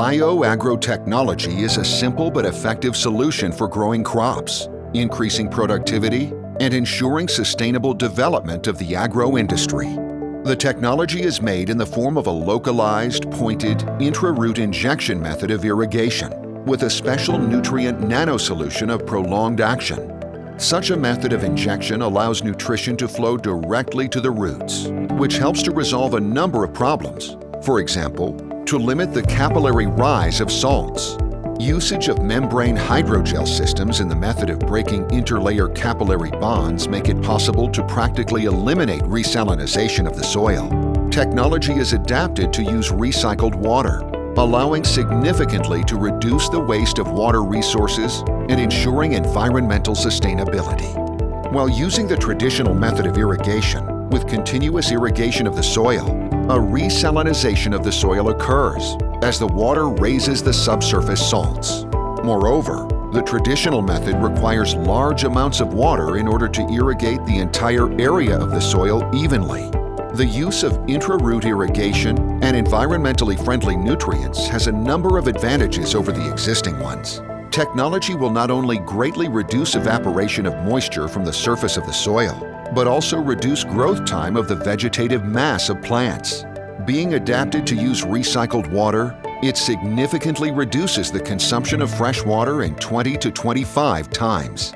Bioagrotechnology is a simple but effective solution for growing crops, increasing productivity, and ensuring sustainable development of the agro-industry. The technology is made in the form of a localized, pointed, intra-root injection method of irrigation with a special nutrient nanosolution of prolonged action. Such a method of injection allows nutrition to flow directly to the roots, which helps to resolve a number of problems. For example, to limit the capillary rise of salts. Usage of membrane hydrogel systems in the method of breaking interlayer capillary bonds make it possible to practically eliminate resalinization of the soil. Technology is adapted to use recycled water, allowing significantly to reduce the waste of water resources and ensuring environmental sustainability. While using the traditional method of irrigation, with continuous irrigation of the soil, a resalinization of the soil occurs as the water raises the subsurface salts. Moreover, the traditional method requires large amounts of water in order to irrigate the entire area of the soil evenly. The use of intra-root irrigation and environmentally friendly nutrients has a number of advantages over the existing ones. Technology will not only greatly reduce evaporation of moisture from the surface of the soil, but also reduce growth time of the vegetative mass of plants. Being adapted to use recycled water, it significantly reduces the consumption of fresh water in 20 to 25 times.